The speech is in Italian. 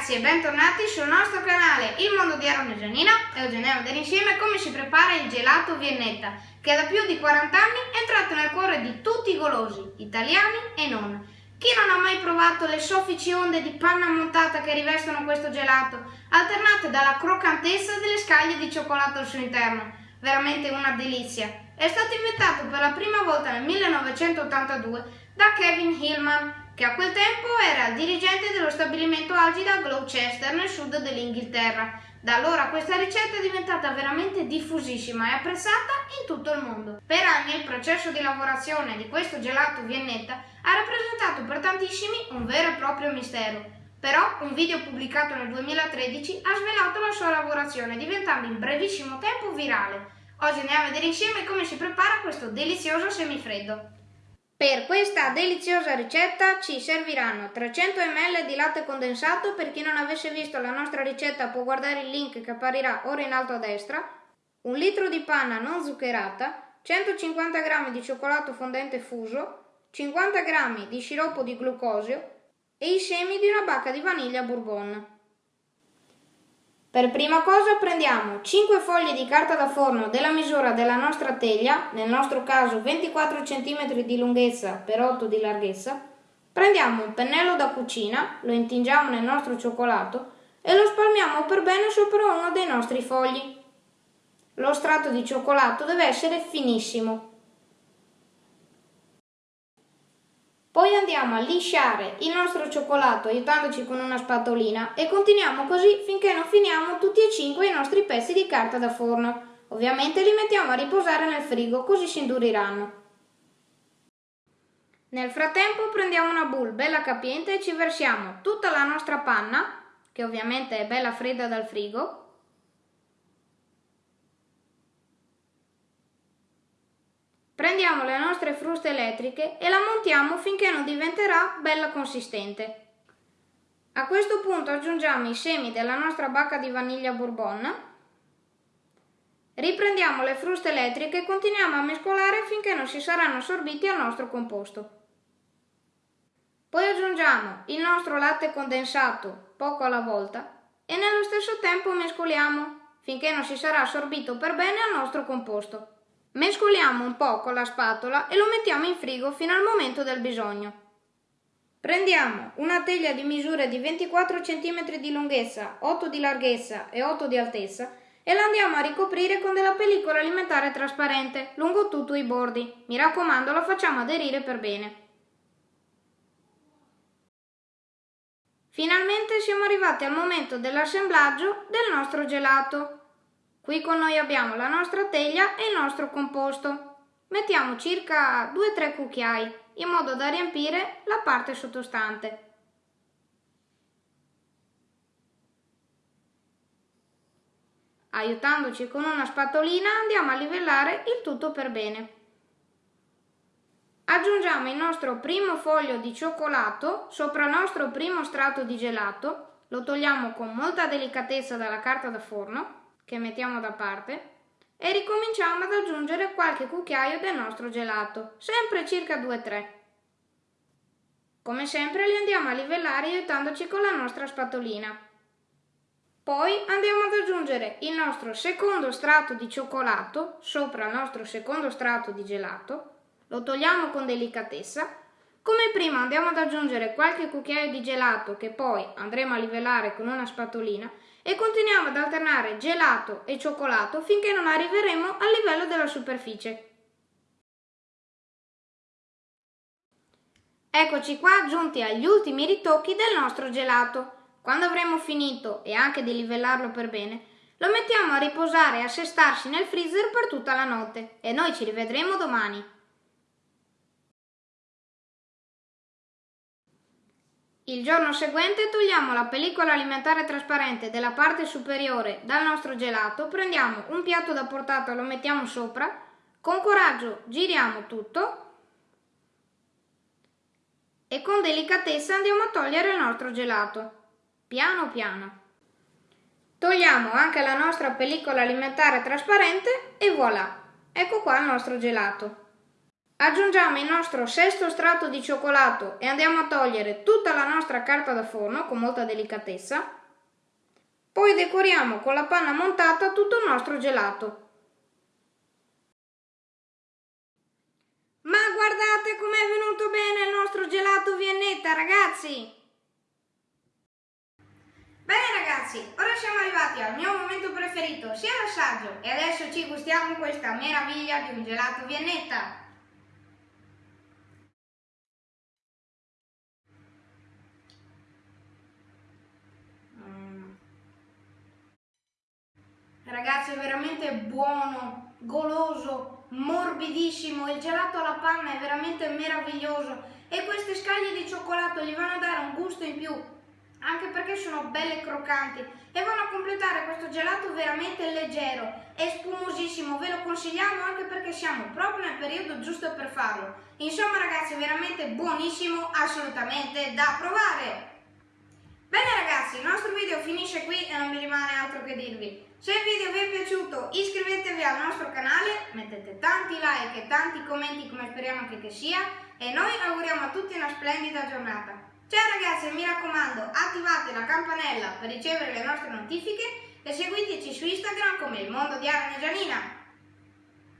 ragazzi e bentornati sul nostro canale Il Mondo di Aaron e Giannina e oggi insieme come si prepara il gelato Viennetta che da più di 40 anni è entrato nel cuore di tutti i golosi, italiani e non. Chi non ha mai provato le soffici onde di panna montata che rivestono questo gelato, alternate dalla croccantezza delle scaglie di cioccolato al suo interno? Veramente una delizia. È stato inventato per la prima volta nel 1982 da Kevin Hillman che a quel tempo era il dirigente dello stabilimento Algida Gloucester nel sud dell'Inghilterra. Da allora questa ricetta è diventata veramente diffusissima e apprezzata in tutto il mondo. Per anni il processo di lavorazione di questo gelato viennetta ha rappresentato per tantissimi un vero e proprio mistero. Però un video pubblicato nel 2013 ha svelato la sua lavorazione, diventando in brevissimo tempo virale. Oggi andiamo a vedere insieme come si prepara questo delizioso semifreddo. Per questa deliziosa ricetta ci serviranno 300 ml di latte condensato, per chi non avesse visto la nostra ricetta può guardare il link che apparirà ora in alto a destra, un litro di panna non zuccherata, 150 g di cioccolato fondente fuso, 50 g di sciroppo di glucosio e i semi di una bacca di vaniglia bourbon. Per prima cosa prendiamo 5 foglie di carta da forno della misura della nostra teglia, nel nostro caso 24 cm di lunghezza per 8 di larghezza, prendiamo un pennello da cucina, lo intingiamo nel nostro cioccolato e lo spalmiamo per bene sopra uno dei nostri fogli. Lo strato di cioccolato deve essere finissimo, Poi andiamo a lisciare il nostro cioccolato aiutandoci con una spatolina e continuiamo così finché non finiamo tutti e cinque i nostri pezzi di carta da forno. Ovviamente li mettiamo a riposare nel frigo così si induriranno. Nel frattempo prendiamo una bowl bella capiente e ci versiamo tutta la nostra panna, che ovviamente è bella fredda dal frigo, Prendiamo le nostre fruste elettriche e la montiamo finché non diventerà bella consistente. A questo punto aggiungiamo i semi della nostra bacca di vaniglia bourbon, riprendiamo le fruste elettriche e continuiamo a mescolare finché non si saranno assorbiti al nostro composto. Poi aggiungiamo il nostro latte condensato poco alla volta e nello stesso tempo mescoliamo finché non si sarà assorbito per bene al nostro composto. Mescoliamo un po' con la spatola e lo mettiamo in frigo fino al momento del bisogno. Prendiamo una teglia di misure di 24 cm di lunghezza, 8 di larghezza e 8 di altezza e la andiamo a ricoprire con della pellicola alimentare trasparente lungo tutto i bordi. Mi raccomando, la facciamo aderire per bene. Finalmente siamo arrivati al momento dell'assemblaggio del nostro gelato. Qui con noi abbiamo la nostra teglia e il nostro composto. Mettiamo circa 2-3 cucchiai in modo da riempire la parte sottostante. Aiutandoci con una spatolina andiamo a livellare il tutto per bene. Aggiungiamo il nostro primo foglio di cioccolato sopra il nostro primo strato di gelato, lo togliamo con molta delicatezza dalla carta da forno che mettiamo da parte e ricominciamo ad aggiungere qualche cucchiaio del nostro gelato, sempre circa 2-3. Come sempre li andiamo a livellare aiutandoci con la nostra spatolina. Poi andiamo ad aggiungere il nostro secondo strato di cioccolato sopra il nostro secondo strato di gelato, lo togliamo con delicatezza. Come prima andiamo ad aggiungere qualche cucchiaio di gelato che poi andremo a livellare con una spatolina e continuiamo ad alternare gelato e cioccolato finché non arriveremo al livello della superficie. Eccoci qua giunti agli ultimi ritocchi del nostro gelato. Quando avremo finito e anche di livellarlo per bene, lo mettiamo a riposare e a sestarsi nel freezer per tutta la notte e noi ci rivedremo domani. Il giorno seguente togliamo la pellicola alimentare trasparente della parte superiore dal nostro gelato, prendiamo un piatto da portata, lo mettiamo sopra, con coraggio giriamo tutto e con delicatezza andiamo a togliere il nostro gelato, piano piano. Togliamo anche la nostra pellicola alimentare trasparente e voilà, ecco qua il nostro gelato. Aggiungiamo il nostro sesto strato di cioccolato e andiamo a togliere tutta la nostra carta da forno con molta delicatezza. Poi decoriamo con la panna montata tutto il nostro gelato. Ma guardate com'è venuto bene il nostro gelato viennetta, ragazzi! Bene ragazzi, ora siamo arrivati al mio momento preferito, sia l'assaggio, e adesso ci gustiamo questa meraviglia di un gelato viennetta. Ragazzi è veramente buono, goloso, morbidissimo, il gelato alla panna è veramente meraviglioso e queste scaglie di cioccolato gli vanno a dare un gusto in più, anche perché sono belle croccanti e vanno a completare questo gelato veramente leggero e spumosissimo, ve lo consigliamo anche perché siamo proprio nel periodo giusto per farlo. Insomma ragazzi, veramente buonissimo, assolutamente da provare! Ragazzi, il nostro video finisce qui e non mi rimane altro che dirvi. Se il video vi è piaciuto iscrivetevi al nostro canale, mettete tanti like e tanti commenti come speriamo anche che sia e noi auguriamo a tutti una splendida giornata. Ciao ragazzi e mi raccomando attivate la campanella per ricevere le nostre notifiche e seguiteci su Instagram come il mondo di Arne Gianina.